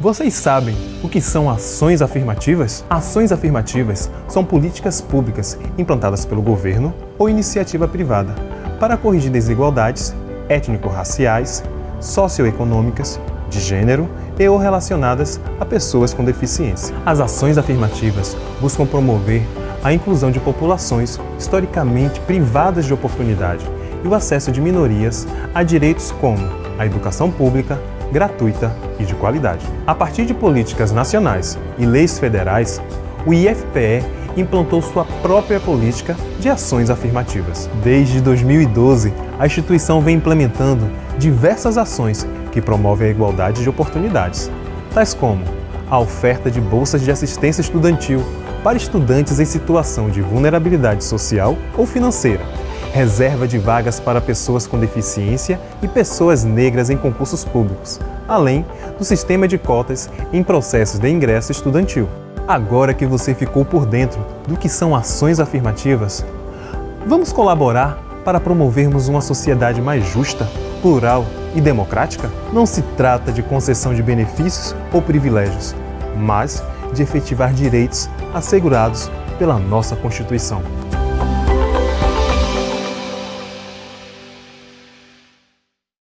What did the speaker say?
Vocês sabem o que são ações afirmativas? Ações afirmativas são políticas públicas implantadas pelo governo ou iniciativa privada para corrigir desigualdades étnico-raciais, socioeconômicas, de gênero e ou relacionadas a pessoas com deficiência. As ações afirmativas buscam promover a inclusão de populações historicamente privadas de oportunidade e o acesso de minorias a direitos como a educação pública, gratuita e de qualidade. A partir de políticas nacionais e leis federais, o IFPE implantou sua própria política de ações afirmativas. Desde 2012, a instituição vem implementando diversas ações que promovem a igualdade de oportunidades, tais como a oferta de bolsas de assistência estudantil para estudantes em situação de vulnerabilidade social ou financeira, reserva de vagas para pessoas com deficiência e pessoas negras em concursos públicos, além do sistema de cotas em processos de ingresso estudantil. Agora que você ficou por dentro do que são ações afirmativas, vamos colaborar para promovermos uma sociedade mais justa, plural e democrática? Não se trata de concessão de benefícios ou privilégios, mas de efetivar direitos assegurados pela nossa Constituição.